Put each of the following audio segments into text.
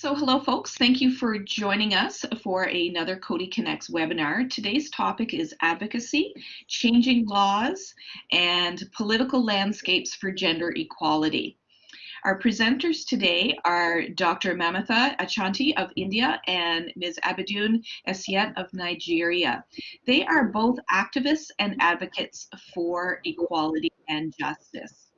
So hello folks, thank you for joining us for another Coady Connects webinar. Today's topic is advocacy, changing laws, and political landscapes for gender equality. Our presenters today are Dr. Mamatha Achanta of India and Ms. Abiodun Essiet of Nigeria. They are both activists and advocates for equality and justice.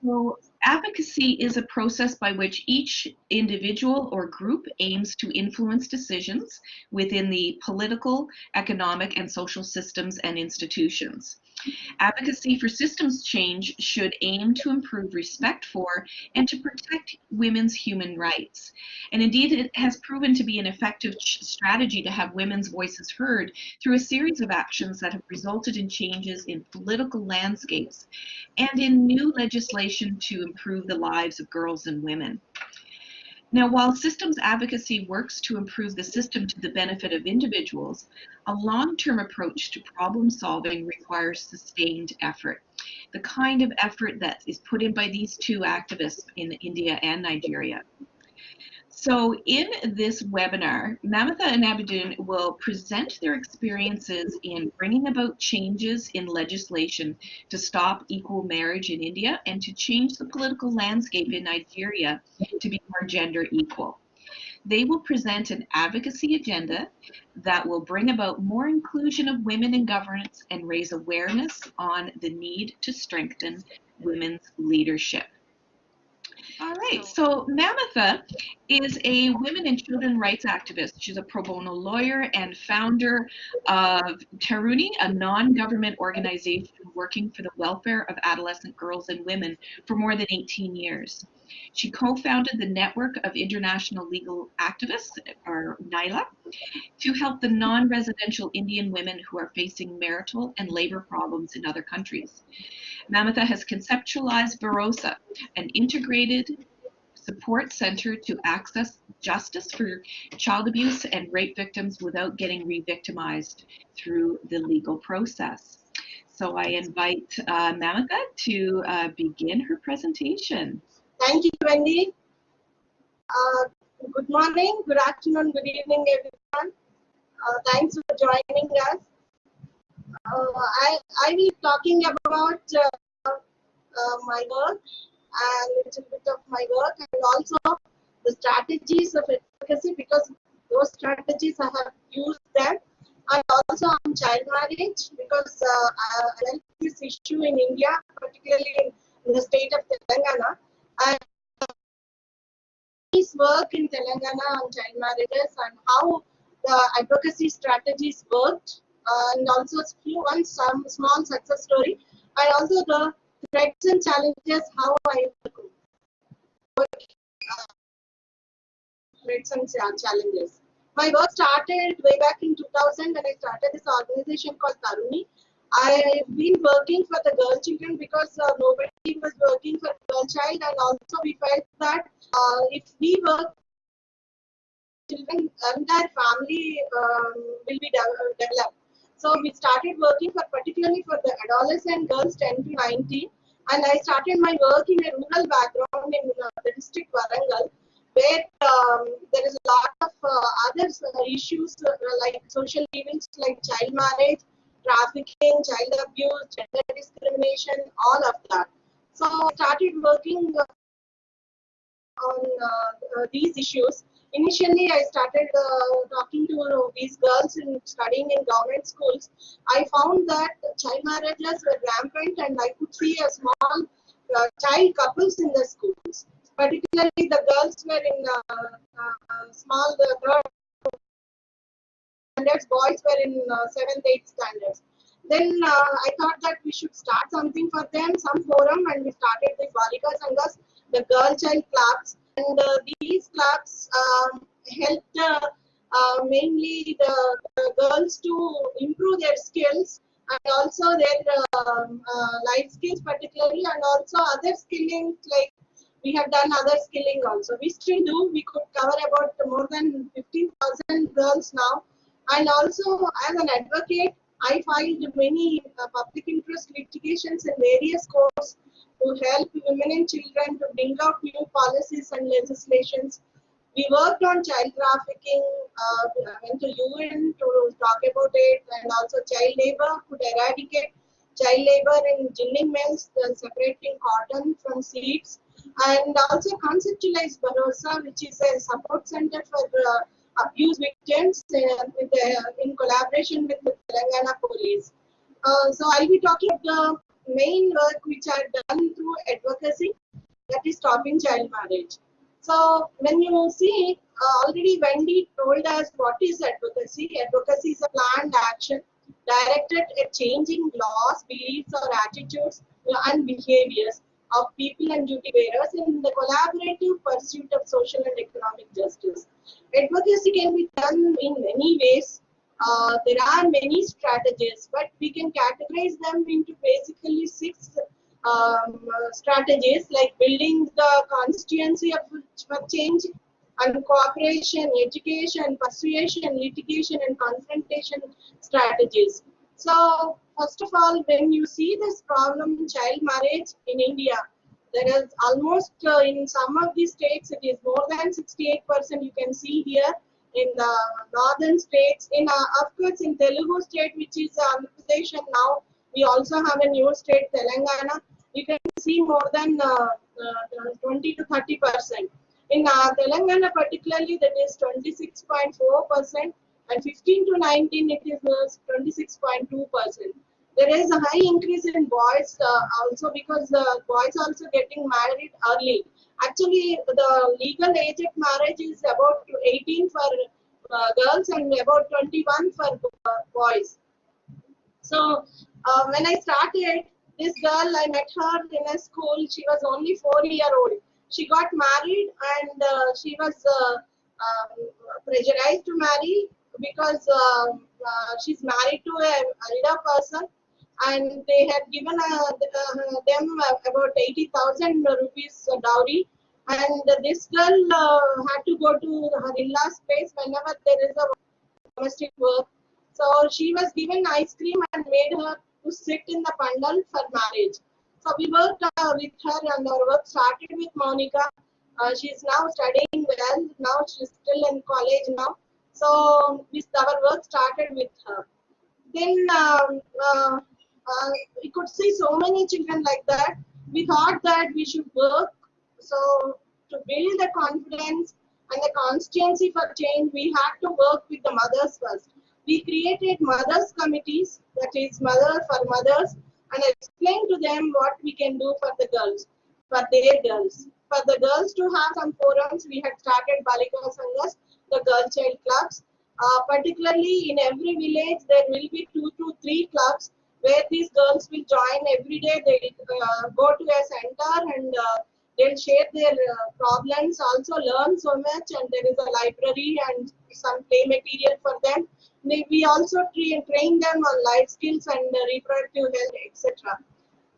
So advocacy is a process by which each individual or group aims to influence decisions within the political, economic, and social systems and institutions. Advocacy for systems change should aim to improve respect for and to protect women's human rights. And indeed, it has proven to be an effective strategy to have women's voices heard through a series of actions that have resulted in changes in political landscapes and in new legislation to improve the lives of girls and women. Now, while systems advocacy works to improve the system to the benefit of individuals, a long-term approach to problem solving requires sustained effort. The kind of effort that is put in by these two activists in India and Nigeria. So in this webinar, Mamatha and Abiodun will present their experiences in bringing about changes in legislation to stop equal marriage in India and to change the political landscape in Nigeria to be more gender equal. They will present an advocacy agenda that will bring about more inclusion of women in governance and raise awareness on the need to strengthen women's leadership. All right, so Mamatha is a women and children rights activist. She's a pro bono lawyer and founder of Tharuni, a non-government organization working for the welfare of adolescent girls and women for more than 18 years. She co-founded the Network of International Legal Activists, or NILA, to help the non-residential Indian women who are facing marital and labor problems in other countries. Mamatha has conceptualized Bharosa, an integrated support center to access justice for child abuse and rape victims without getting re-victimized through the legal process. So I invite uh, to uh, begin her presentation. Thank you, Wendy. Uh, good morning, good afternoon, good evening, everyone. Uh, thanks for joining us. Uh, I, I will be talking about uh, uh, my work and a little bit of my work and also the strategies of advocacy because those strategies I have used them and also on child marriage because I like this issue in India, particularly in the state of Telangana. His work in Telangana on child marriages and how the advocacy strategies worked and also one some small success story and also the threats and challenges how I uh, threats and challenges. My work started way back in 2000 when I started this organization called Tharuni. I've been working for the girl children because uh, nobody was working for girl child and also we felt that uh, if we work children and their family um, will be de developed. So we started working for particularly for the adolescent girls 10 to 19 and I started my work in a rural background in uh, the district Warangal where um, there is a lot of uh, other uh, issues uh, like social events like child marriage, trafficking, child abuse, gender discrimination, all of that. So I started working on uh, uh, these issues. Initially, I started uh, talking to these girls in studying in government schools. I found that child marriages were rampant, and I could see a small child couples in the schools. Particularly, the girls were in small third standards, boys were in uh, seventh, eighth standards. Then uh, I thought that we should start something for them, some forum, and we started the Balika Sanghas, the girl child clubs. And uh, these clubs um, helped uh, uh, mainly the, the, girls to improve their skills and also their um, uh, life skills particularly and also other skilling like we have done other skilling also. We still do. We could cover about more than 15,000 girls now and also, as an advocate, I filed many uh, public interest litigations in various courts to help women and children to bring out new policies and legislations. We worked on child trafficking, uh, went to UN to talk about it, and also child labor could eradicate child labor in ginning mills, uh, separating cotton from seeds, and also conceptualized Bharosa, which is a support center for uh, abuse victims uh, with, uh, in collaboration with the Telangana police. Uh, so I'll be talking about the main work which are done through advocacy, that is stopping child marriage. So when you see, uh, already Wendy told us what is advocacy. Advocacy is a planned action directed at changing laws, beliefs or attitudes and behaviors of people and duty bearers in the collaborative pursuit of social and economic justice. Advocacy can be done in many ways. Uh, there are many strategies, but we can categorize them into basically six um, strategies like building the constituency of change and cooperation, education, persuasion, litigation, and confrontation strategies. So, first of all, when you see this problem, child marriage in India, there is almost uh, in some of these states, it is more than 68%. You can see here in the northern states. In uh, of course, in Telugu state, which is Andhra Pradesh, and now we also have a new state, Telangana. You can see more than uh, uh 20 to 30 percent. In uh, Telangana particularly, that is 26.4% and 15 to 19, it is 26.2%. There is a high increase in boys uh, also because uh, boys also getting married early. Actually, the legal age of marriage is about 18 for uh, girls and about 21 for uh, boys. So uh, when I started, this girl, I met her in a school. She was only four year old she got married and uh, she was uh, um, pressurized to marry because um, she's married to a elder person and they had given uh, uh, them about 80,000 rupees dowry and this girl uh, had to go to her in-laws place whenever there is a domestic work. So she was given ice cream and made her to sit in the pandal for marriage. So we worked uh, with her and our work started with Monica. Uh, she's now studying well. Now she's still in college now. So this, our work started with her. Then um, uh, uh, we could see so many children like that. We thought that we should work. So to build the confidence and the constancy for change, we had to work with the mothers first. We created mothers committees, that is mother for mothers, and explain to them what we can do for the girls, for their girls. For the girls to have some forums, we had started Balika Sanghas, the girl child clubs. Uh, particularly in every village, there will be two to three clubs where these girls will join every day. They uh, go to a center and uh, they'll share their uh, problems, also learn so much, and there is a library and some play material for them we also train, train them on life skills and reproductive health, etc.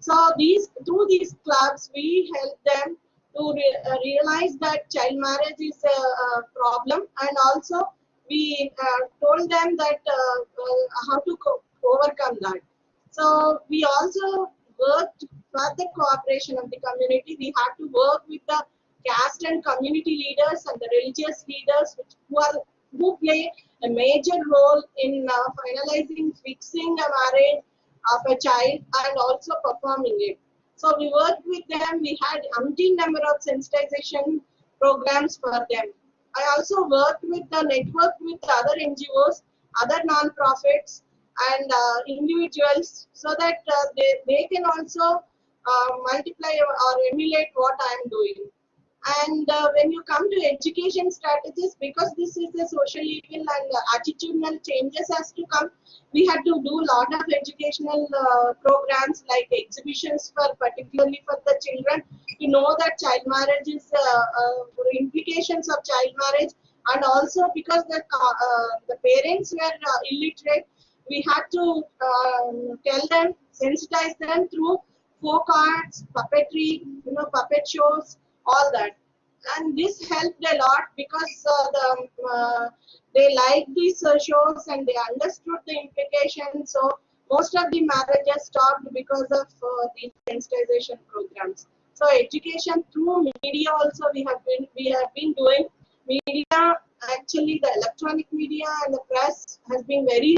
So these through these clubs, we help them to re uh, realize that child marriage is a, a problem, and also we uh, told them that uh, how to overcome that. So we also worked for the cooperation of the community. We had to work with the caste and community leaders and the religious leaders, which, who are who play a major role in uh, finalizing, fixing a marriage of a child and also performing it. So we worked with them. We had umpteen number of sensitization programs for them. I also worked with the network with other NGOs, other non-profits and uh, individuals so that uh, they, they can also uh, multiply or emulate what I am doing. And uh, when you come to education strategies, because this is a social evil and uh, attitudinal changes has to come, we had to do a lot of educational uh, programs like exhibitions for particularly for the children to know that child marriage is uh, uh, implications of child marriage and also because the uh, the parents were illiterate, we had to um, tell them, sensitize them through folk arts, puppetry, you know, puppet shows, all that. And this helped a lot because uh, the uh, they liked these uh, shows and they understood the implications. So most of the marriages stopped because of uh, these sensitization programs. So education through media also we have been we have been doing. Media, actually the electronic media and the press has been very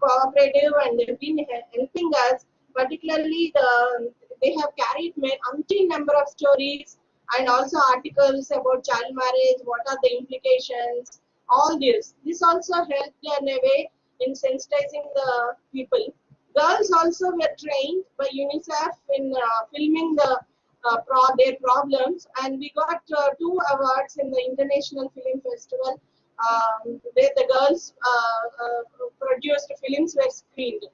cooperative and they've been helping us. Particularly, the they have carried umpteen number of stories and also articles about child marriage. What are the implications? All this. This also helped in a way in sensitizing the people. Girls also were trained by UNICEF in uh, filming the uh, pro- their problems, and we got uh, two awards in the International Film Festival um, where the girls uh, uh, produced films were screened.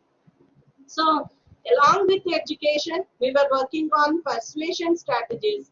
So, along with education, we were working on persuasion strategies.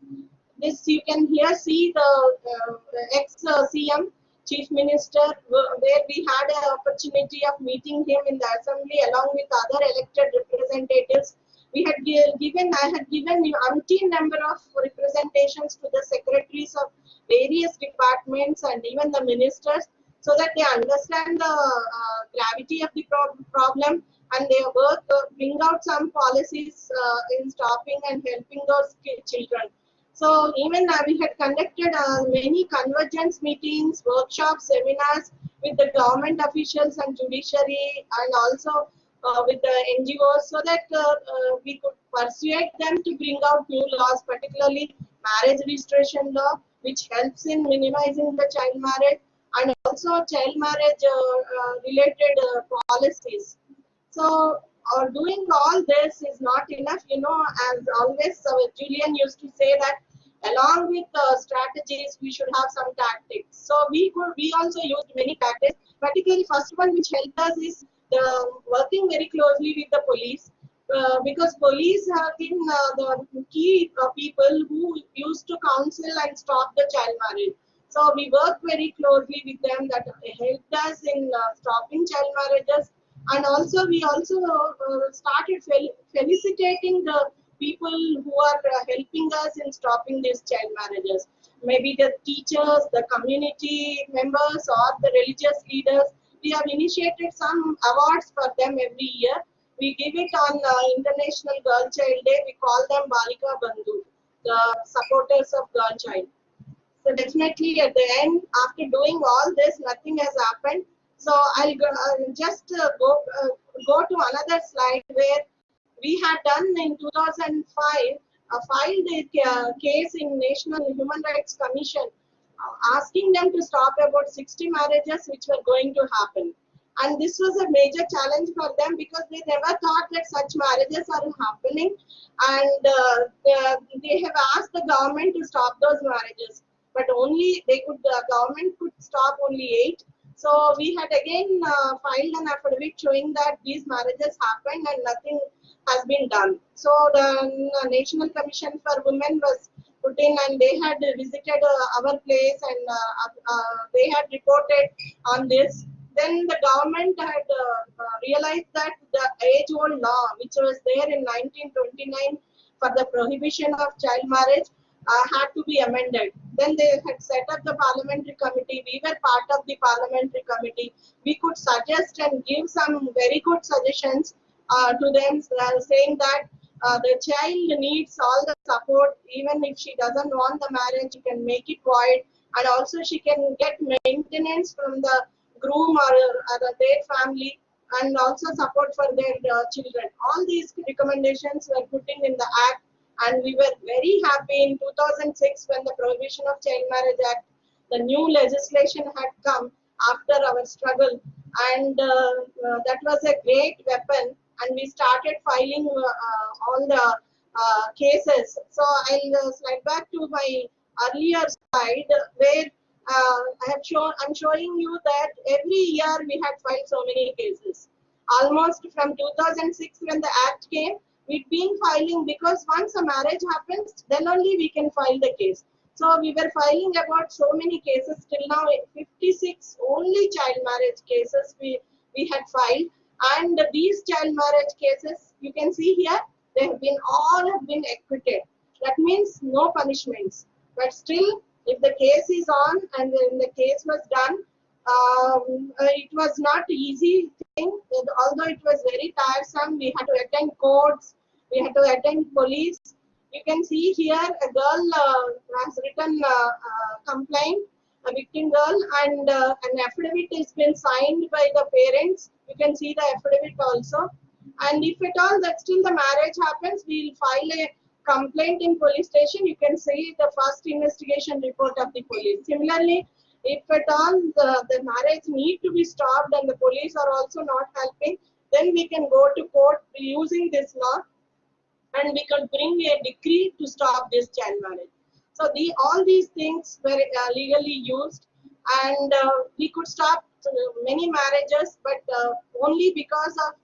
This you can here see the uh, ex CM, Chief Minister, where we had an opportunity of meeting him in the assembly along with other elected representatives. We had given, I had given umpteen number of representations to the secretaries of various departments and even the ministers so that they understand the uh, gravity of the pro- problem and they work, uh, bring out some policies uh, in stopping and helping those children. So even uh, we had conducted uh, many convergence meetings, workshops, seminars with the government officials and judiciary and also with the NGOs so that uh, uh, we could persuade them to bring out new laws, particularly marriage registration law, which helps in minimizing the child marriage and also child marriage uh, uh, related uh, policies. So, uh, doing all this is not enough. You know, as always, uh, Julian used to say that along with uh, strategies, we should have some tactics. So, we could we also used many tactics. Particularly, first one which helped us is the working very closely with the police. Uh, because police have been uh, the key uh, people who used to counsel and stop the child marriage. So we work very closely with them that helped us in uh, stopping child marriages and also we also uh, started fel- felicitating the people who are uh, helping us in stopping these child marriages maybe the teachers the community members or the religious leaders we have initiated some awards for them every year. We give it on uh, international girl child day. We call them balika bandhu the supporters of girl child. So definitely at the end, after doing all this, nothing has happened. So I'll go, uh, just uh, go uh, go to another slide where we had done in 2005 uh, filed a ca- case in National Human Rights Commission asking them to stop about 60 marriages which were going to happen. And this was a major challenge for them because they never thought that such marriages are happening. And uh, they- have asked the government to stop those marriages but only they could the government could stop only eight so we had again uh, filed an affidavit showing that these marriages happened and nothing has been done so the uh, national commission for women was put in and they had visited uh, our place and uh, uh, they had reported on this then the government had uh, realized that the age old law which was there in 1929 for the prohibition of child marriage uh, had to be amended. Then they had set up the parliamentary committee. We were part of the parliamentary committee. We could suggest and give some very good suggestions uh, to them, saying that uh, the child needs all the support, even if she doesn't want the marriage, she can make it void, and also she can get maintenance from the groom or, or their family, and also support for their uh, children. All these recommendations were put in in the act and we were very happy in 2006 when the prohibition of child marriage act the new legislation had come after our struggle and uh, uh, that was a great weapon and we started filing uh, uh, all the uh, cases so i'll slide back to my earlier slide where i have shown i'm showing you that every year we had filed so many cases almost from 2006 when the act came we've been filing because once a marriage happens, then only we can file the case. So we were filing about so many cases till now, 56 only child marriage cases we, we had filed. And these child marriage cases, you can see here, they have been all have been acquitted. That means no punishments. But still, if the case is on and when the case was done, um, uh, it was not easy thing. Although it was very tiresome, we had to attend courts, we had to attend police. You can see here a girl uh, has written uh, uh, complaint a victim girl, and uh, an affidavit has been signed by the parents. You can see the affidavit also. And if at all that still the marriage happens, we'll file a complaint in police station. You can see the first investigation report of the police. Similarly, if at all the, the marriage need to be stopped and the police are also not helping, then we can go to court using this law and we can bring a decree to stop this child marriage. So the, all these things were uh, legally used and uh, we could stop uh, many marriages but uh, only because of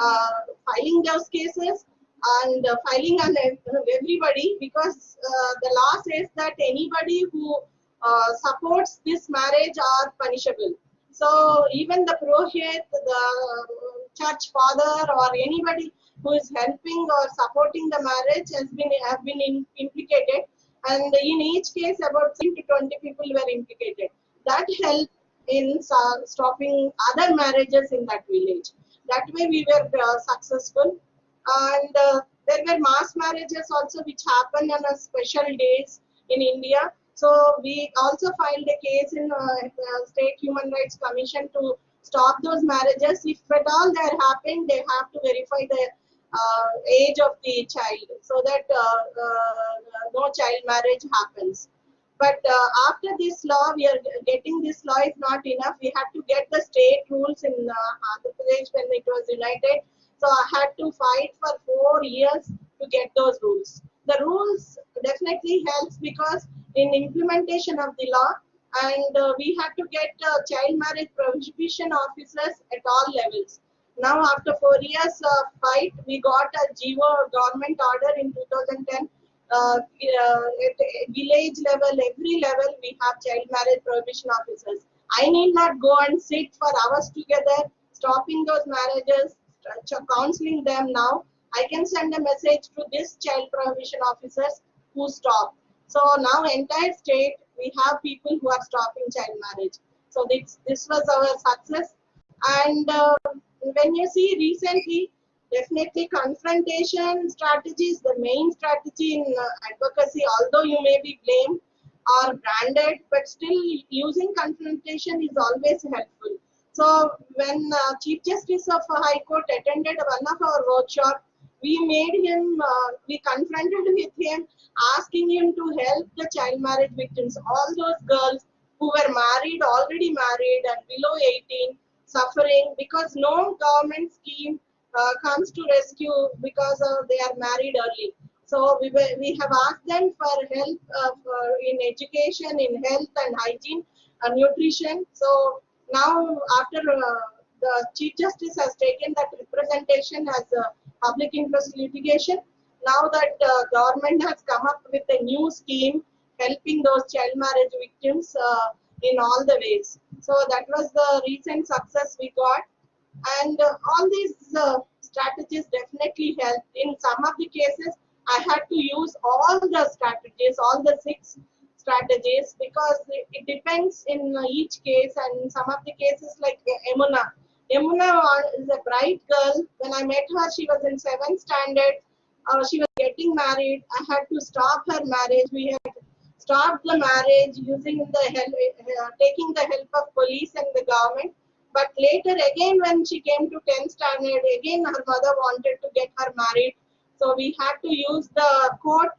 uh, filing those cases and uh, filing on everybody because the law says that anybody who supports this marriage are punishable. So even the Purohit, the church father or anybody who is helping or supporting the marriage has been have been in, implicated and in each case about 10 to 20 people were implicated. That helped in stopping other marriages in that village. That way we were uh, successful. And uh, there were mass marriages also which happened on a special days in india. So we also filed a case in uh, state human rights commission to stop those marriages. If at all they are happening they have to verify the age of the child so that uh, uh, no child marriage happens. But after this law, we are getting this law is not enough. We had to get the state rules in Andhra Pradesh when it was united. So I had to fight for four years to get those rules. The rules definitely helps because in implementation of the law, and uh, we had to get uh, child marriage prohibition officers at all levels. Now, after four years of fight, we got a GO government order in 2010. Uh, uh, at village level, every level, we have child marriage prohibition officers. I need not go and sit for hours together, stopping those marriages, counseling them now. I can send a message to this child prohibition officers who stop. So now entire state, we have people who are stopping child marriage. So this, this was our success. And uh, when you see recently, definitely confrontation strategy is the main strategy in uh, advocacy, although you may be blamed or branded, but still using confrontation is always helpful. So when uh, Chief Justice of High Court attended one of our workshop, we made him, uh, we confronted with him, asking him to help the child marriage victims, all those girls who were married, already married and below 18, suffering because no government scheme uh, comes to rescue because uh, they are married early. So we, we have asked them for help uh, for in education, in health and hygiene, and nutrition. So now after uh, the Chief Justice has taken that representation as a public interest litigation, now that uh, government has come up with a new scheme helping those child marriage victims uh, in all the ways. So that was the recent success we got. And uh, all these uh, strategies definitely helped. In some of the cases, I had to use all the strategies, all the six strategies, because it, it depends in each case. And some of the cases, like Emuna. Emuna is a bright girl. When I met her, she was in seventh standard. Uh, she was getting married. I had to stop her marriage. We had stop the marriage using the help, uh, taking the help of police and the government. But later again, when she came to 10th standard, again her mother wanted to get her married. So we had to use the court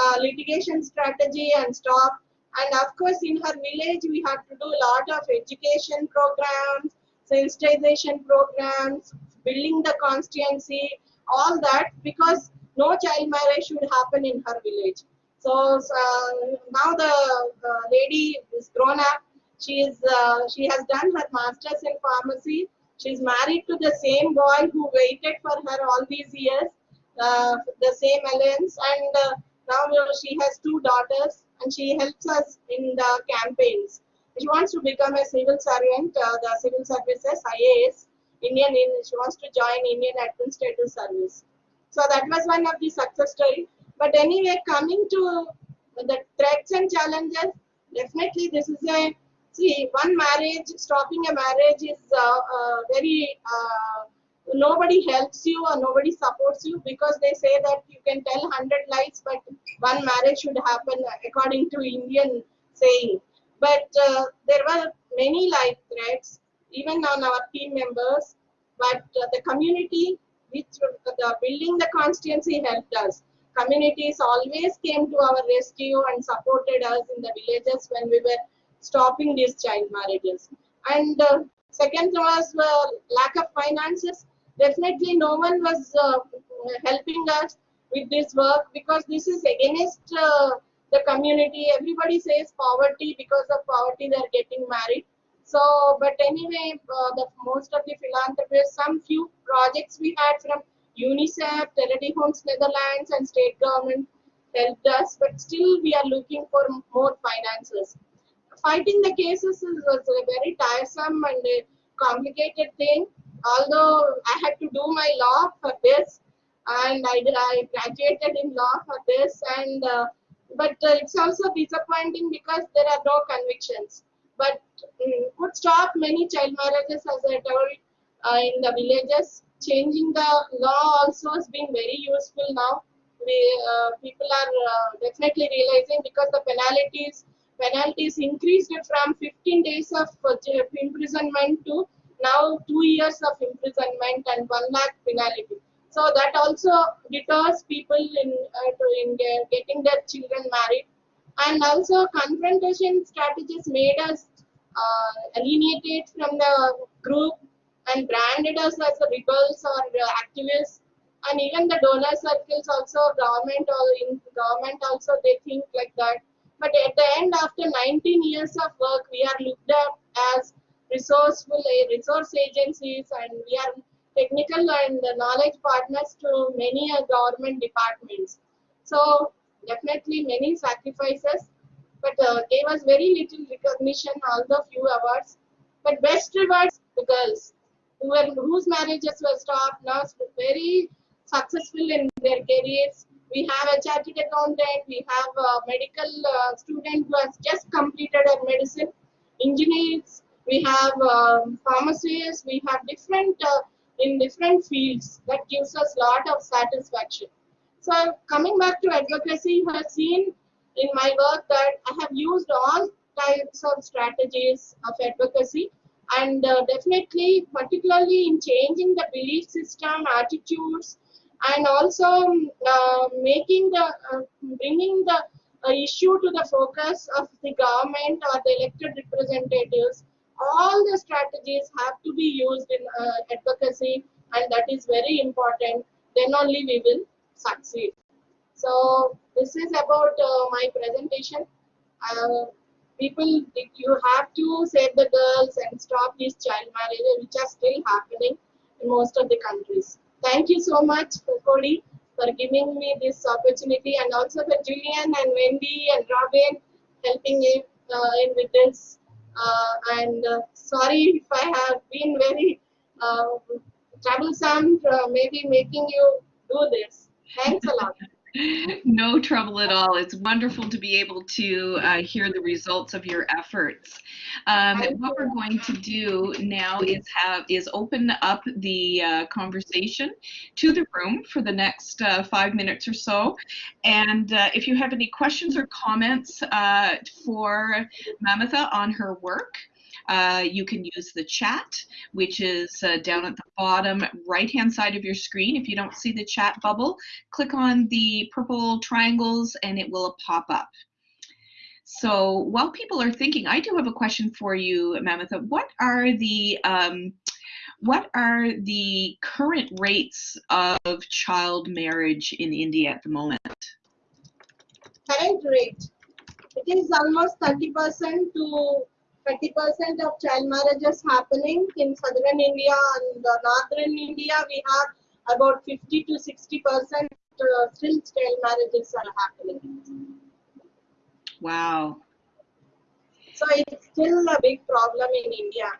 uh, litigation strategy and stop. And of course, in her village, we had to do a lot of education programs, sensitization programs, building the constituency, all that because no child marriage should happen in her village. So uh, now the, the, lady is grown up. She is uh, she has done her masters in pharmacy. She's married to the same boy who waited for her all these years, uh, the same alliance, and uh, now she has two daughters, and she helps us in the campaigns. She wants to become a civil servant, uh, the civil services IAS. Indian, she wants to join Indian Administrative Service. So that was one of the success stories. But anyway, coming to the threats and challenges, definitely this is a, see, one marriage, stopping a marriage is uh, uh, very, uh, nobody helps you or nobody supports you because they say that you can tell 100 lies, but one marriage should happen according to Indian saying. But uh, there were many life threats, even on our team members. But uh, the community, which uh, the building the constituency helped us. Communities always came to our rescue and supported us in the villages when we were stopping these child marriages. And uh, second was uh, lack of finances. Definitely, no one was uh, helping us with this work because this is against uh, the community. Everybody says poverty because of poverty they are getting married. So, but anyway, uh, the most of the philanthropists, some few projects we had from UNICEF, Charity Netherlands, and state government helped us. But still, we are looking for more finances. Fighting the cases is, was a very tiresome and complicated thing. Although I had to do my law for this, and I, I graduated in law for this, and uh, but uh, it's also disappointing because there are no convictions. But um, could stop many child marriages, as I told, in the villages. Changing the law also has been very useful now. We, uh, people are uh, definitely realizing because the penalties penalties increased from 15 days of uh, imprisonment to now two years of imprisonment and one lakh penalty. So that also deters people in, uh, in getting their children married. And also confrontation strategies made us uh, alienated from the group and branded us as the rebels or uh, activists. And even the donor circles also, government or in government also, they think like that. But at the end, after 19 years of work, we are looked at as resourceful resource agencies and we are technical and knowledge partners to many government departments. So definitely many sacrifices, but uh, gave us very little recognition, although few awards. But best rewards the girls were, whose marriages were stopped, now very successful in their careers. We have a chartered accountant, we have a medical uh, student who has just completed her medicine, engineers, we have um, pharmacists, we have different uh, in different fields that gives us a lot of satisfaction. So coming back to advocacy, you have seen in my work that I have used all types of strategies of advocacy and uh, definitely particularly in changing the belief system, attitudes and also uh, making the, uh, bringing the uh, issue to the focus of the government or the elected representatives all the strategies have to be used in uh, advocacy and that is very important. Then only we will succeed. So this is about uh, my presentation people you have to save the girls and stop these child marriages which are still happening in most of the countries thank you so much Coady for giving me this opportunity and also for Julian and Wendy and Robin helping me uh, in with this uh, and uh, sorry if I have been very uh, troublesome, maybe making you do this. Thanks a lot. No trouble at all. It's wonderful to be able to uh, hear the results of your efforts. Um, what we're going to do now is have is open up the uh, conversation to the room for the next uh, five minutes or so. And uh, if you have any questions or comments uh, for Mamatha on her work, uh, you can use the chat, which is uh, down at the bottom right hand side of your screen. If you don't see the chat bubble, click on the purple triangles and it will pop up. So while people are thinking, I do have a question for you, Mamatha. What are the um, what are the current rates of child marriage in India at the moment? Current rate, it is almost 30% to 30% of child marriages happening in southern India and northern India. We have about 50 to 60 percent uh, still child marriages are happening. Wow. So it's still a big problem in India.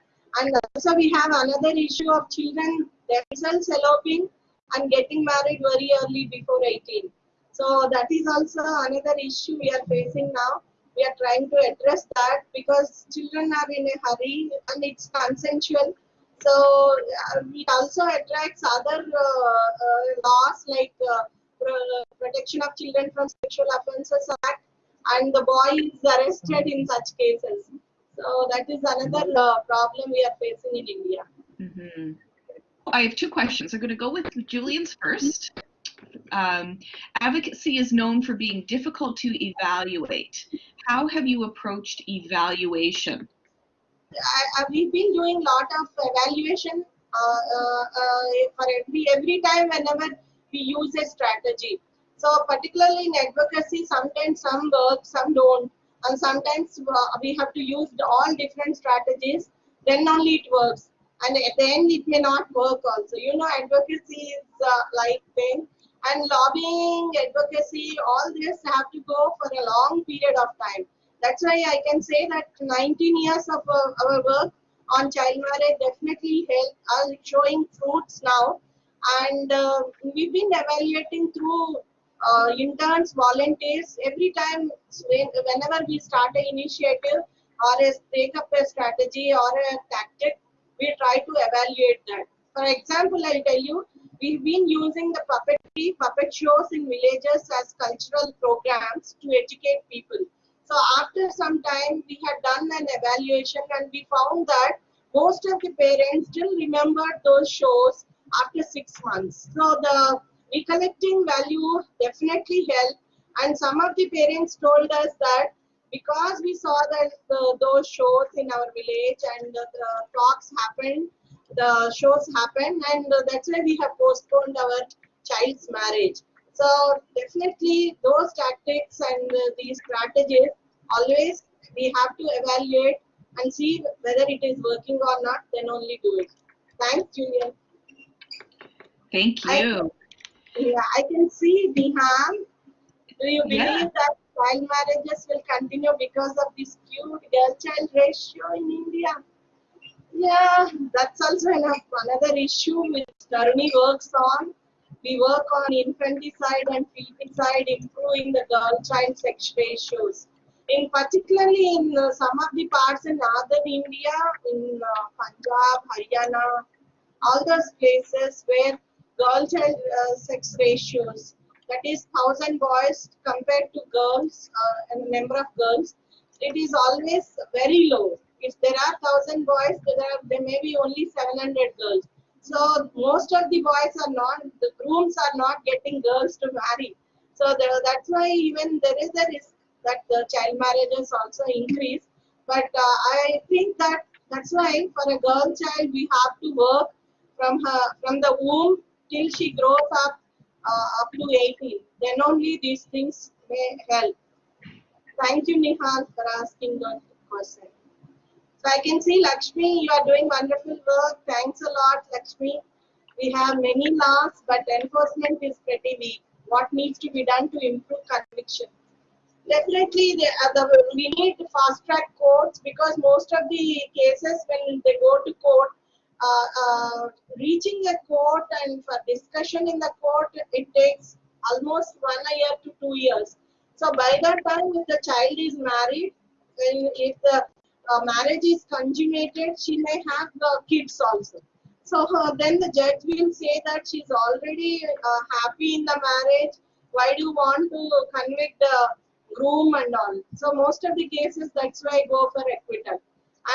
And also we have another issue of children themselves eloping and getting married very early before 18. So that is also another issue we are facing now we are trying to address that because children are in a hurry and it's consensual. So uh, it also attracts other uh, uh, laws like uh, Protection of Children from Sexual Offences Act and the boy is arrested in such cases. So that is another uh, problem we are facing in India. hmm I have two questions. I'm going to go with Julian's first. Um, advocacy is known for being difficult to evaluate. How have you approached evaluation? I, I, we've been doing a lot of evaluation uh, uh, uh, for every every time whenever we use a strategy. So particularly in advocacy, sometimes some work, some don't, and sometimes uh, we have to use all different strategies. Then only it works, and at the end, it may not work also. You know, advocacy is uh, like thing, and lobbying, advocacy, all this have to go for a long period of time. That's why I can say that 19 years of uh, our work on child marriage definitely help are showing fruits now. And uh, we've been evaluating through uh, interns volunteers. Every time whenever we start an initiative or a take up a strategy or a tactic we try to evaluate that. For example i'll tell you we've been using the puppetry puppet shows in villages as cultural programs to educate people so after some time, we had done an evaluation and we found that most of the parents still remembered those shows after six months. So the recollecting value definitely helped. And some of the parents told us that because we saw that the, those shows in our village and the, the talks happened, the shows happened, and that's why we have postponed our child's marriage. So definitely those tactics and these strategies always we have to evaluate and see whether it is working or not, then only do it. Thanks, Julian. Thank you. I, yeah, I can see Nihal. Do you believe Yeah. that child marriages will continue because of this skewed girl-child ratio in India? Yeah, that's also another issue which Tharuni works on. We work on infanticide and feticide, improving the girl-child sex ratios in particularly in uh, some of the parts in northern India, in uh, Punjab, Haryana, all those places where girl-child uh, sex ratios, that is thousand boys compared to girls uh, and number of girls, it is always very low. If there are thousand boys, there are there may be only 700 girls. So most of the boys are not, the grooms are not getting girls to marry. So there, that's why even there is a risk that the child marriages also increase. But uh, I think that that's why for a girl child we have to work from her from the womb till she grows up uh, up to 18. Then only these things may help. Thank you, Nihal, for asking that question. So I can see Lakshmi, you are doing wonderful work. Thanks a lot, Lakshmi. We have many laws, but enforcement is pretty weak. What needs to be done to improve conviction? definitely the, uh, the, we need fast track courts because most of the cases when they go to court uh, uh, reaching a court and for discussion in the court it takes almost one year to two years so by that time if the child is married and if the uh, marriage is consummated she may have the kids also so then the judge will say that she's already uh, happy in the marriage why do you want to convict the groom and all. So most of the cases, that's why I go for acquittal.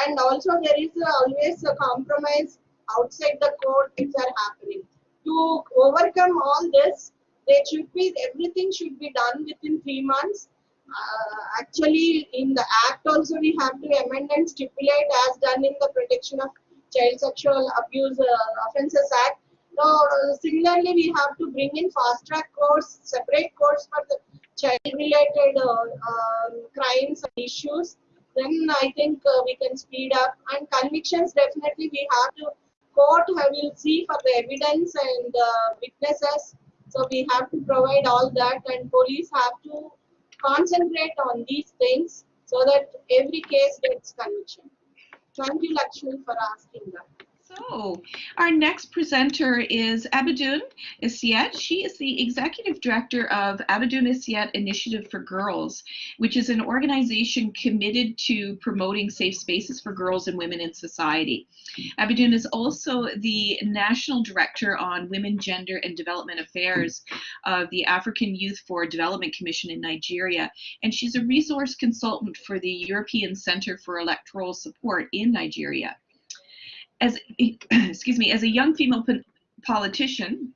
And also there is always a compromise outside the court which are happening. To overcome all this, there should be everything should be done within three months. Uh, actually, in the act also we have to amend and stipulate as done in the Protection of Child Sexual Abuse uh, Offences Act. So uh, similarly, we have to bring in fast track courts, separate courts for the child related uh, um, crimes and issues, then I think uh, we can speed up. And convictions, definitely we have to, court We will see for the evidence and uh, witnesses. So we have to provide all that and police have to concentrate on these things so that every case gets conviction. Thank you, Lakshmi, for asking that. So our next presenter is Abiodun Essiet. She is the executive director of Abiodun Essiet Initiative for Girls, which is an organization committed to promoting safe spaces for girls and women in society. Abiodun is also the national director on women, gender, and development affairs of the African Youth for Development Commission in Nigeria, and she's a resource consultant for the European Center for Electoral Support in Nigeria as excuse me, as a young female politician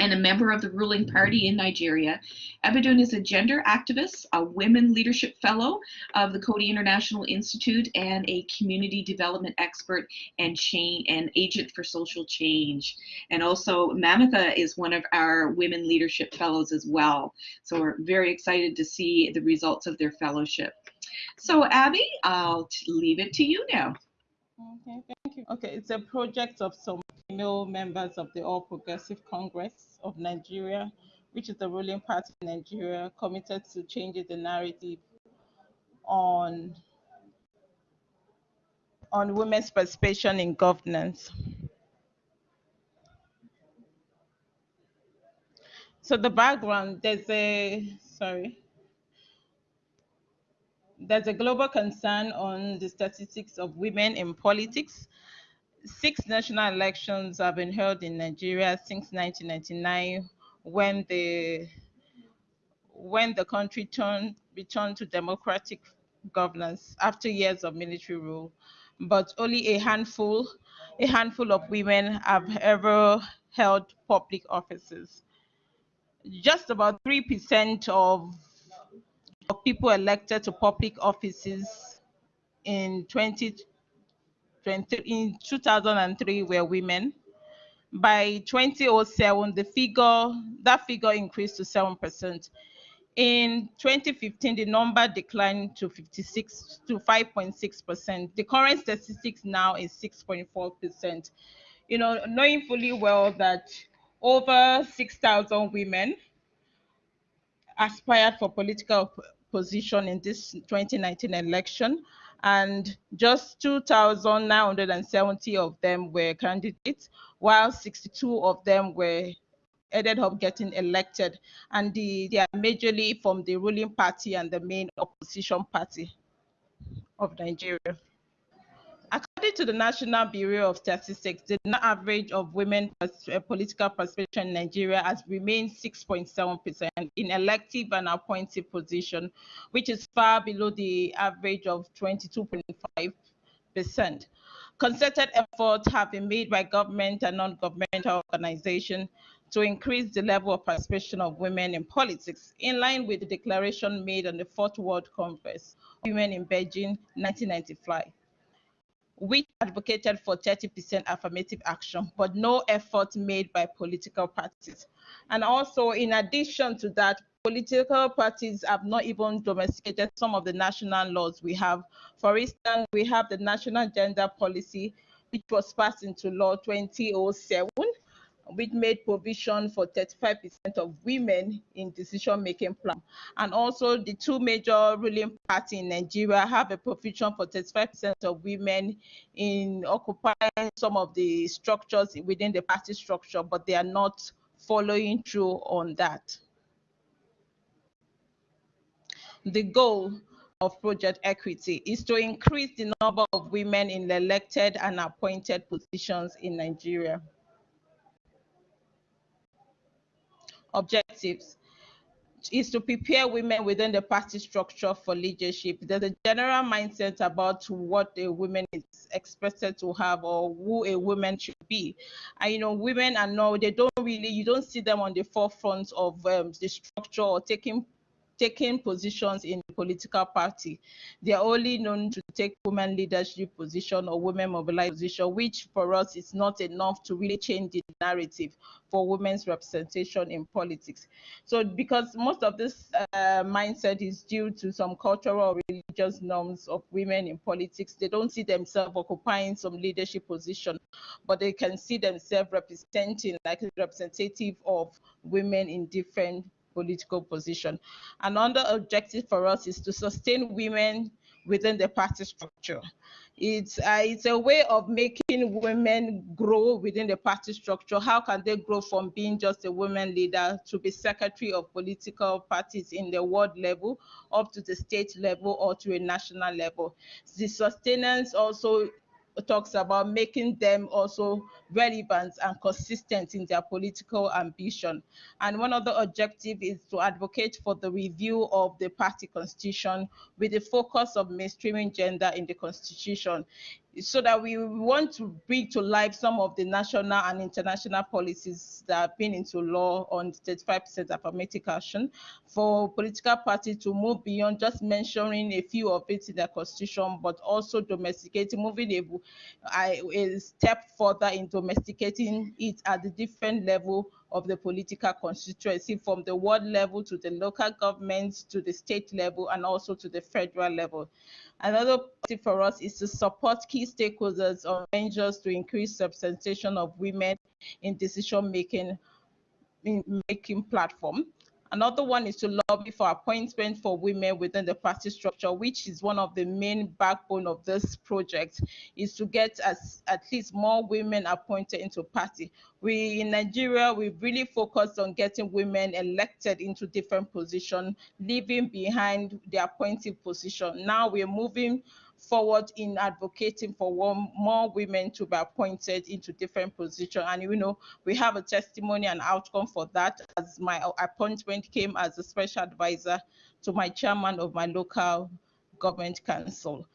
and a member of the ruling party in Nigeria, Abiodun is a gender activist, a women leadership fellow of the Coady International Institute, and a community development expert and chain and agent for social change. And also, Mamatha is one of our women leadership fellows as well. So we're very excited to see the results of their fellowship. So, Abby, I'll leave it to you now. Okay, thank you. Okay, it's a project of some female members of the All Progressive Congress of Nigeria, which is the ruling party in Nigeria, committed to changing the narrative on on women's participation in governance. So the background, there's a, sorry, there's a global concern on the statistics of women in politics. Six national elections have been held in Nigeria since 1999 when the when the country turned returned to democratic governance after years of military rule. But only a handful a handful of women have ever held public offices. Just about 3% of of people elected to public offices in 2020 in 2003 were women. By 2007, the figure that figure increased to 7%. In 2015, the number declined to 56 to 5.6%. The current statistics now is 6.4%. You know, knowing fully well that over 6,000 women aspired for political position in this 2019 election, and just 2,970 of them were candidates, while 62 of them were ended up getting elected, and the, they are majorly from the ruling party and the main opposition party of Nigeria. According to the National Bureau of Statistics, the average of women uh, political participation in Nigeria has remained 6.7% in elective and appointed position, which is far below the average of 22.5%. Concerted efforts have been made by government and non-governmental organizations to increase the level of participation of women in politics, in line with the declaration made on the Fourth World Congress Women in Beijing 1995 which advocated for 30% affirmative action, but no effort made by political parties. And also, in addition to that, political parties have not even domesticated some of the national laws we have. For instance, we have the National Gender Policy, which was passed into law 2007, which made provision for 35% of women in decision-making plan. And also the two major ruling parties in Nigeria have a provision for 35% of women in occupying some of the structures within the party structure, but they are not following through on that. The goal of Project Equity is to increase the number of women in elected and appointed positions in Nigeria. Objectives is to prepare women within the party structure for leadership. There's a general mindset about what a woman is expected to have or who a woman should be. And you know, women are no, they don't really, you don't see them on the forefront of um, the structure or taking taking positions in the political party. They are only known to take women leadership position or women mobilized position, which for us is not enough to really change the narrative for women's representation in politics. So because most of this uh, mindset is due to some cultural or religious norms of women in politics, they don't see themselves occupying some leadership position, but they can see themselves representing like representative of women in different political position. Another objective for us is to sustain women within the party structure. It's, uh, it's a way of making women grow within the party structure. How can they grow from being just a women leader to be secretary of political parties in the world level, up to the state level, or to a national level? The sustenance also talks about making them also relevant and consistent in their political ambition. And one of the objectives is to advocate for the review of the party constitution with the focus of mainstreaming gender in the constitution so that we want to bring to life some of the national and international policies that have been into law on 35% affirmative action for political parties to move beyond just mentioning a few of it in the constitution, but also domesticating, moving a, a step further in domesticating it at the different level of the political constituency from the ward level to the local governments to the state level and also to the federal level. Another tip for us is to support key stakeholders on measures to increase representation of women in decision-making making platform. Another one is to lobby for appointment for women within the party structure, which is one of the main backbone of this project, is to get as, at least more women appointed into party. We in Nigeria, we've really focused on getting women elected into different positions, leaving behind the appointed position. Now we're moving forward in advocating for one, more women to be appointed into different positions. And you know, we have a testimony and outcome for that as my appointment came as a special advisor to my chairman of my local government council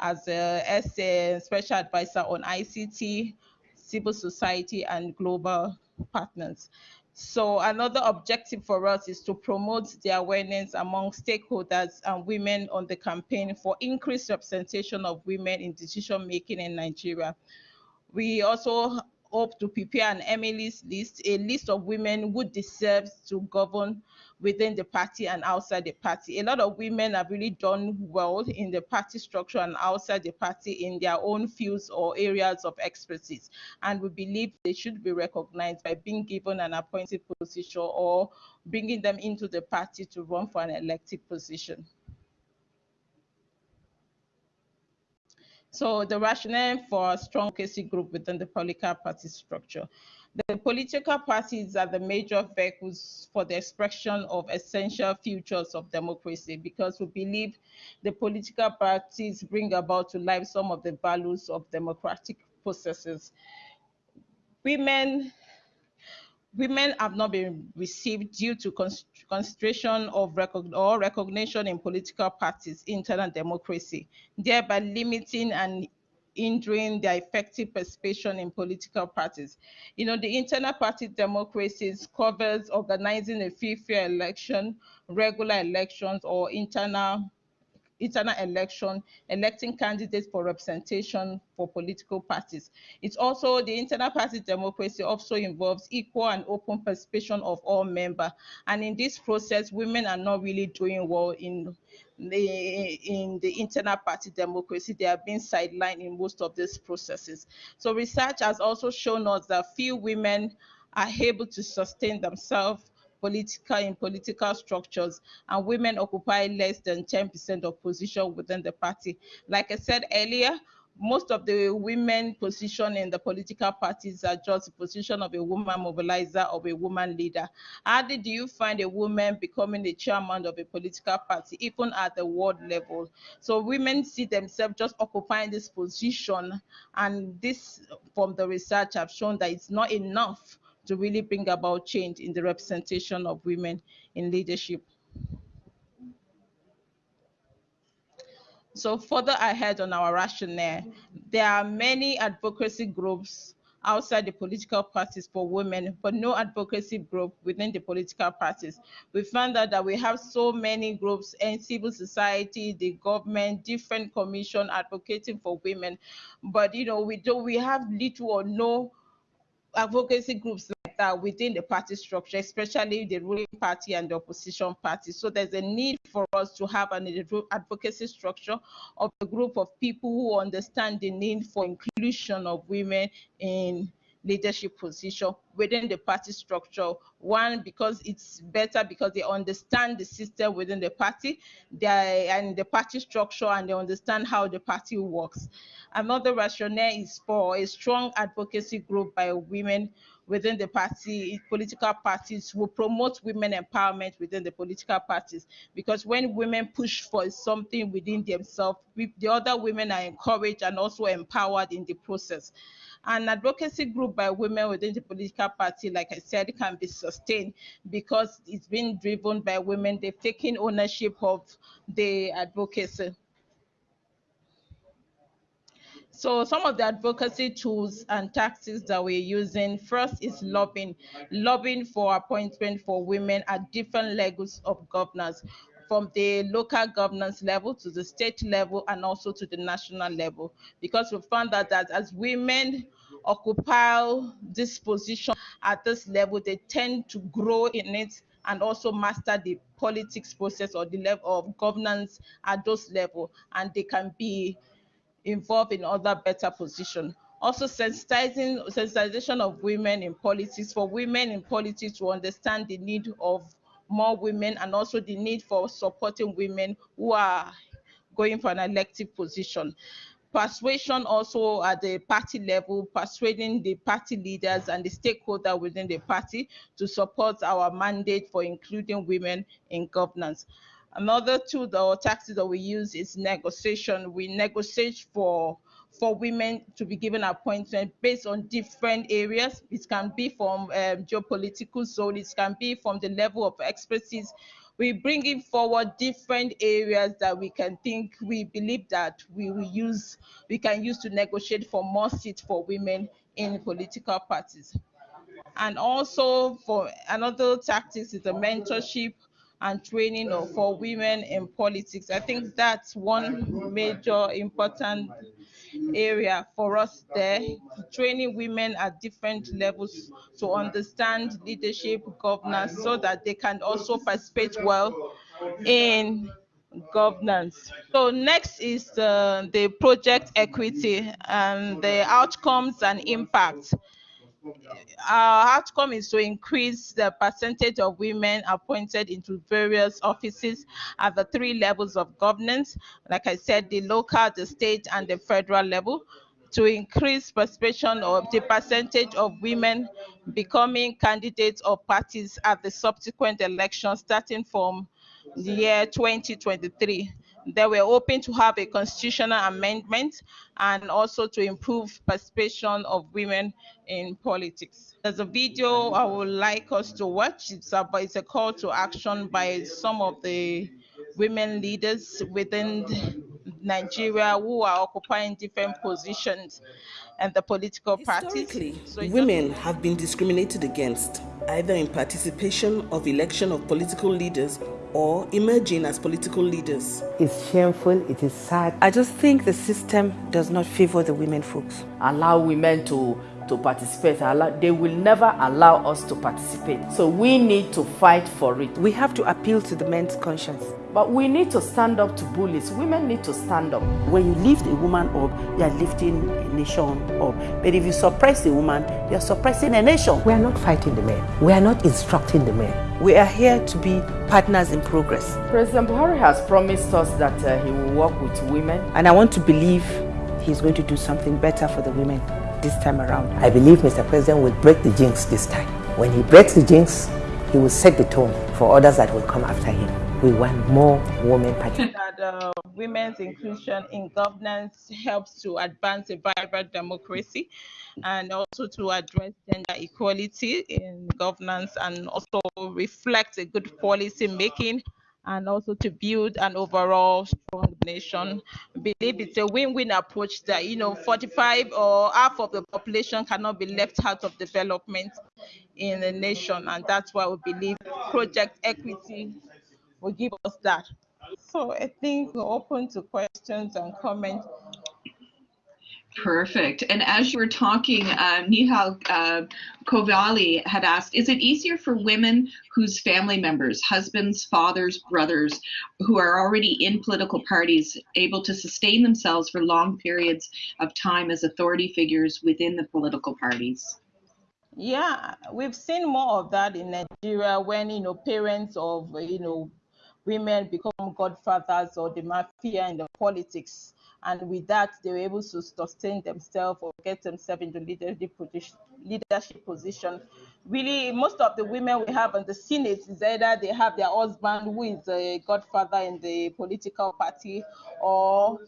as a, as a special advisor on ICT, civil society, and global partners. So another objective for us is to promote the awareness among stakeholders and women on the campaign for increased representation of women in decision making in Nigeria. We also hope to prepare an Emily's list, a list of women who deserves to govern within the party and outside the party. A lot of women have really done well in the party structure and outside the party in their own fields or areas of expertise. And we believe they should be recognized by being given an appointed position or bringing them into the party to run for an elected position. So the rationale for a strong advocacy group within the political party structure. The political parties are the major vehicles for the expression of essential futures of democracy because we believe the political parties bring about to life some of the values of democratic processes. Women women have not been received due to concentration of or recognition in political parties, internal democracy, thereby limiting and hindering their effective participation in political parties. You know, the internal party democracies covers organizing a free, fair election, regular elections, or internal internal election, electing candidates for representation for political parties. It's also the internal party democracy also involves equal and open participation of all members. And in this process, women are not really doing well in in the internal party democracy. They have been sidelined in most of these processes. So research has also shown us that few women are able to sustain themselves political in political structures, and women occupy less than 10% of position within the party. Like I said earlier, most of the women position in the political parties are just the position of a woman mobilizer or a woman leader. How did you find a woman becoming the chairman of a political party, even at the world level? So women see themselves just occupying this position, and this, from the research, have shown that it's not enough to really bring about change in the representation of women in leadership. So further ahead on our rationale, there are many advocacy groups outside the political parties for women, but no advocacy group within the political parties. We found out that we have so many groups and civil society, the government, different commission advocating for women, but you know, we don't we have little or no advocacy groups that within the party structure, especially the ruling party and the opposition party. So there's a need for us to have an advocacy structure of a group of people who understand the need for inclusion of women in leadership position within the party structure. One, because it's better because they understand the system within the party and the party structure and they understand how the party works. Another rationale is for a strong advocacy group by women within the party, political parties will promote women empowerment within the political parties. Because when women push for something within themselves, the other women are encouraged and also empowered in the process. An advocacy group by women within the political party, like I said, can be sustained because it's been driven by women. They've taken ownership of the advocacy. So some of the advocacy tools and tactics that we're using, first is lobbying, lobbying for appointment for women at different levels of governance, from the local governance level to the state level and also to the national level. Because we found that, that as women occupy this position at this level, they tend to grow in it and also master the politics process or the level of governance at those level and they can be involved in other better position. Also sensitizing sensitization of women in politics for women in politics to understand the need of more women and also the need for supporting women who are going for an elective position. Persuasion also at the party level, persuading the party leaders and the stakeholder within the party to support our mandate for including women in governance. Another tool or tactic that we use is negotiation. We negotiate for for women to be given appointment based on different areas. It can be from um, geopolitical zone, it can be from the level of expertise. We bring in forward different areas that we can think, we believe that we will use, we can use to negotiate for more seats for women in political parties. And also for another tactics is the mentorship and training for women in politics. I think that's one major important area for us there, training women at different levels to understand leadership, governance, so that they can also participate well in governance. So next is uh, the project equity and the outcomes and impact our outcome is to increase the percentage of women appointed into various offices at the three levels of governance. Like I said, the local, the state, and the federal level to increase participation of the percentage of women becoming candidates or parties at the subsequent elections starting from the year 2023 they were hoping to have a constitutional amendment and also to improve participation of women in politics. There's a video I would like us to watch. It's a, it's a call to action by some of the women leaders within Nigeria who are occupying different positions and the political parties. So women have been discriminated against, either in participation of election of political leaders or emerging as political leaders. It's shameful, it is sad. I just think the system does not favor the women folks. Allow women to to participate. They will never allow us to participate. So we need to fight for it. We have to appeal to the men's conscience. But we need to stand up to bullies. Women need to stand up. When you lift a woman up, you are lifting a nation up. But if you suppress a woman, you are suppressing a nation. We are not fighting the men. We are not instructing the men. We are here to be partners in progress. President Buhari has promised us that uh, he will work with women. And I want to believe he's going to do something better for the women this time around. I believe Mr. President will break the jinx this time. When he breaks the jinx, he will set the tone for others that will come after him we want more women participation. That uh, women's inclusion in governance helps to advance a vibrant democracy and also to address gender equality in governance and also reflect a good policy making and also to build an overall strong nation. I believe it's a win-win approach that, you know, 45 or half of the population cannot be left out of development in the nation. And that's why we believe project equity will give us that. So I think we're open to questions and comments. Perfect. And as you were talking, uh, Nihal uh, Kovali had asked, is it easier for women whose family members, husbands, fathers, brothers, who are already in political parties, able to sustain themselves for long periods of time as authority figures within the political parties? Yeah, we've seen more of that in Nigeria when you know parents of you know women become godfathers or the mafia in the politics, and with that they were able to sustain themselves or get themselves into leadership position. Leadership position. Really, most of the women we have in the Senate is either they have their husband who is a godfather in the political party, or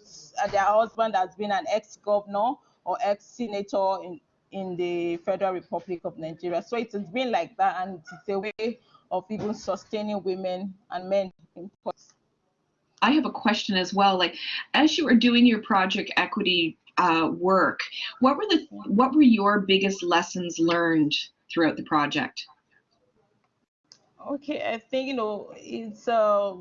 their husband has been an ex-governor or ex-senator in in the Federal Republic of Nigeria. So it has been like that, and it's a way of even sustaining women and men in politics. I have a question as well. Like, as you were doing your project equity uh, work, what were the what were your biggest lessons learned throughout the project? Okay, I think you know it's uh,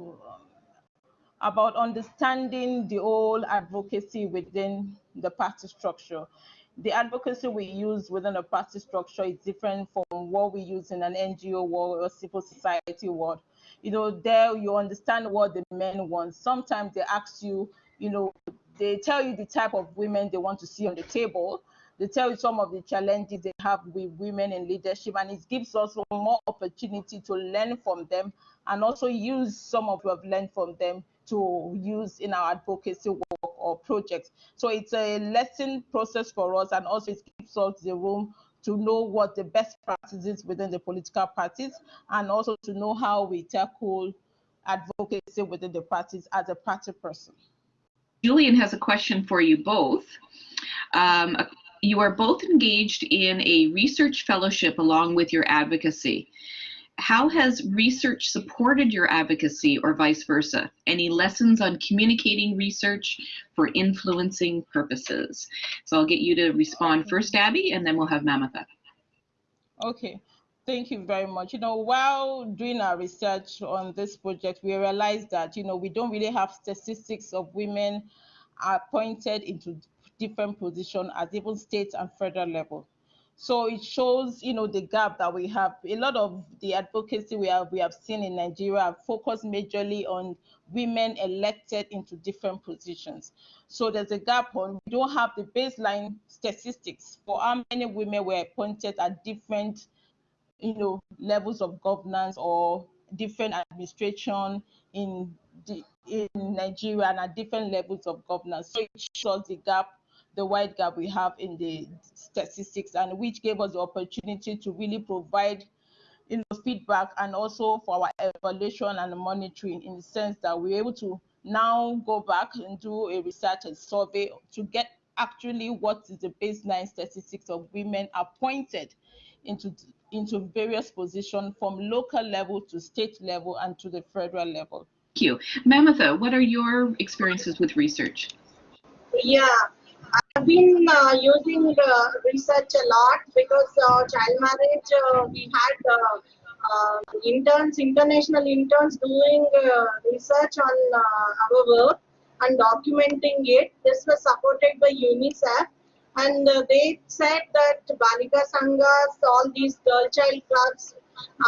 about understanding the whole advocacy within the party structure the advocacy we use within a party structure is different from what we use in an NGO world or civil society world. You know, there you understand what the men want. Sometimes they ask you, you know, they tell you the type of women they want to see on the table. They tell you some of the challenges they have with women in leadership, and it gives us more opportunity to learn from them and also use some of what we've learned from them to use in our advocacy work or projects. So it's a lesson process for us and also it gives us the room to know what the best practices within the political parties and also to know how we tackle advocacy within the parties as a party person. Julian has a question for you both. Um, you are both engaged in a research fellowship along with your advocacy how has research supported your advocacy or vice versa? Any lessons on communicating research for influencing purposes? So I'll get you to respond first, Abby, and then we'll have Mamatha. Okay. Thank you very much. You know, while doing our research on this project, we realized that, you know, we don't really have statistics of women appointed into different positions at even state and federal level. So it shows, you know, the gap that we have. A lot of the advocacy we have we have seen in Nigeria focus majorly on women elected into different positions. So there's a gap on we don't have the baseline statistics for how many women were appointed at different, you know, levels of governance or different administration in the, in Nigeria and at different levels of governance. So it shows the gap the wide gap we have in the statistics and which gave us the opportunity to really provide you know, feedback and also for our evaluation and monitoring in the sense that we're able to now go back and do a research and survey to get actually what is the baseline statistics of women appointed into into various positions from local level to state level and to the federal level. Thank you. Mamatha, what are your experiences with research? Yeah, I've been uh, using uh, research a lot because uh, child marriage, uh, we had uh, uh, interns, international interns doing research on our work and documenting it. This was supported by UNICEF and they said that Balika Sanghas, all these girl child clubs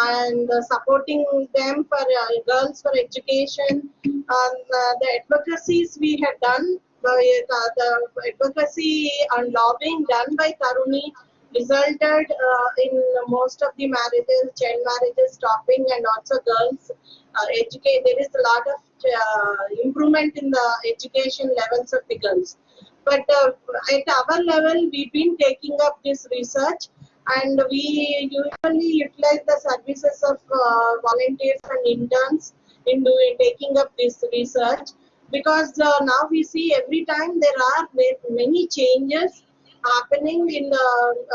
and supporting them for girls for education and the advocacies we had done the, the advocacy and lobbying done by Tharuni resulted uh, in most of the marriages, child marriages stopping and also girls uh, educate. There is a lot of uh, improvement in the education levels of the girls. But uh, at our level, we've been taking up this research and we usually utilize the services of uh, volunteers and interns in doing, taking up this research because uh, now we see every time there are many changes happening in the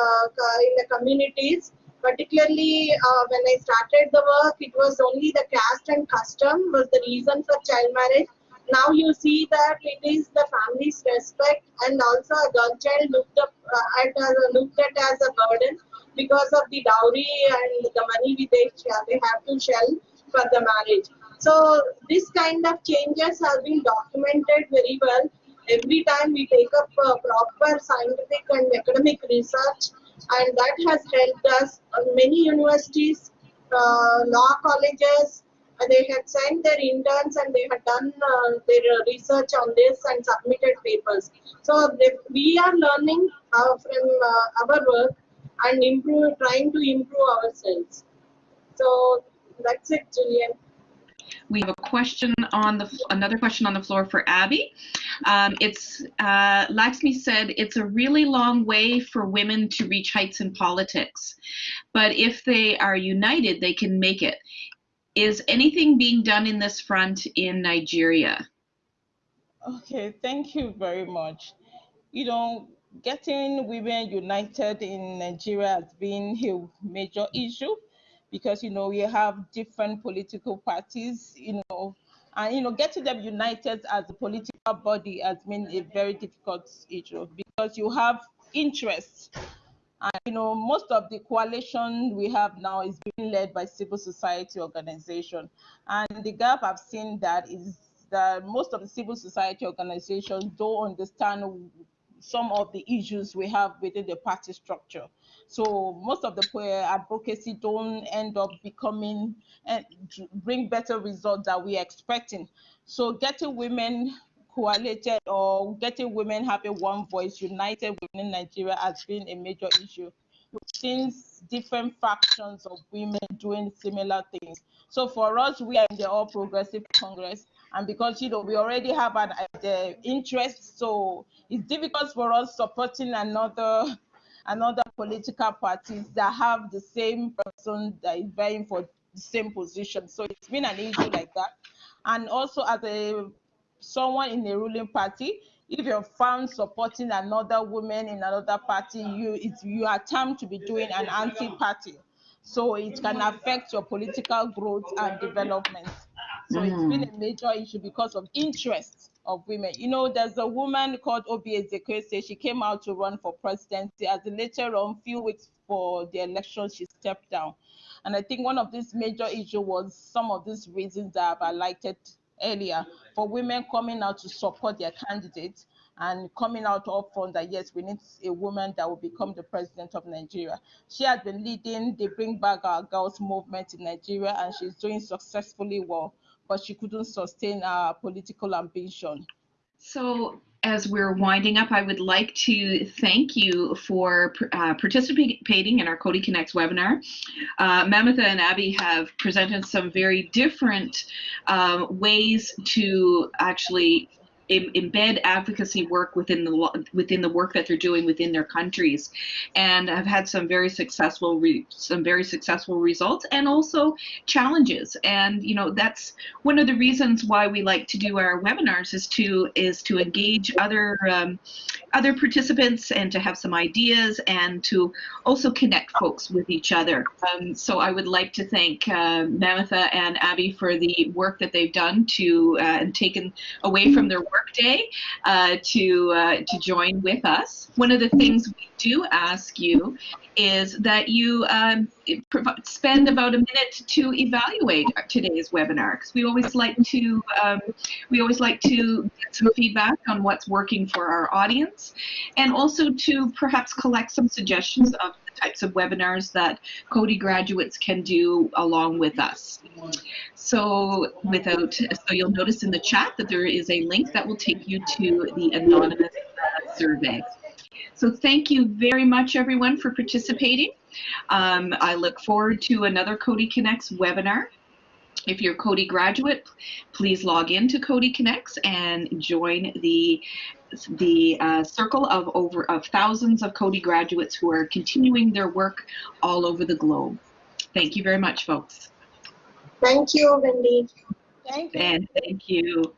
uh, in the communities. Particularly uh, when i started the work it was only the caste and custom was the reason for child marriage. Now you see that it is the family's respect and also a girl child looked up uh, at looked at as a burden because of the dowry and the money they, they have to shell for the marriage so this kind of changes have been documented very well. Every time we take up uh, proper scientific and academic research and that has helped us. Uh, many universities, uh, law colleges, uh, they had sent their interns and they had done uh, their research on this and submitted papers. So they, we are learning uh, from our work and improve, trying to improve ourselves. So that's it, Julian. We have a question on the another question on the floor for Abby. Um, it's uh, Laxmi said it's a really long way for women to reach heights in politics, but if they are united, they can make it. Is anything being done in this front in Nigeria? Okay, thank you very much. You know, getting women united in Nigeria has been a major issue because you know we have different political parties, you know, and you know getting them united as a political body has been a very difficult issue because you have interests. And you know, most of the coalition we have now is being led by civil society organization. And the gap I've seen that is that most of the civil society organizations don't understand some of the issues we have within the party structure. So most of the advocacy don't end up becoming eh, and bring better results that we're expecting. So getting women coalited or getting women having one voice united within Nigeria has been a major issue. Since different factions of women doing similar things. So for us, we are in the All Progressive Congress, and because you know we already have an uh, interest, so it's difficult for us supporting another another political parties that have the same person that is vying for the same position. So it's been an issue like that. And also as a someone in a ruling party, if you're found supporting another woman in another party, you it's you are termed to be doing an anti-party. So it can affect your political growth and development. So mm. it's been a major issue because of interest of women. You know, there's a woman called Oby Ezekwesili. She came out to run for presidency. As later on, few weeks for the election, she stepped down. And I think one of these major issues was some of these reasons that I've highlighted earlier for women coming out to support their candidates and coming out up front that yes, we need a woman that will become the president of Nigeria. She has been leading the Bring Back Our Girls movement in Nigeria and she's doing successfully well but she couldn't sustain her political ambition. So as we're winding up, I would like to thank you for uh, participating in our Coady Connects webinar. Uh, and Abby have presented some very different um, ways to actually embed advocacy work within the within the work that they're doing within their countries, and have had some very successful some very successful results and also challenges. And you know that's one of the reasons why we like to do our webinars is to is to engage other um, other participants and to have some ideas and to also connect folks with each other. Um, so I would like to thank uh, and Abby for the work that they've done to uh, and taken away from their workday uh, to uh, to join with us. One of the things we do ask you is that you um, spend about a minute to evaluate today's webinar because we always like to um, we always like to get some feedback on what's working for our audience and also to perhaps collect some suggestions of types of webinars that Coady graduates can do along with us. So without so you'll notice in the chat that there is a link that will take you to the anonymous uh, survey. So thank you very much, everyone, for participating. Um, I look forward to another Coady Connects webinar. If you're a Coady graduate, please log in to Coady Connects and join the the uh, circle of over of thousands of Coady graduates who are continuing their work all over the globe. Thank you very much, folks. Thank you, Wendy. Thank you. And thank you.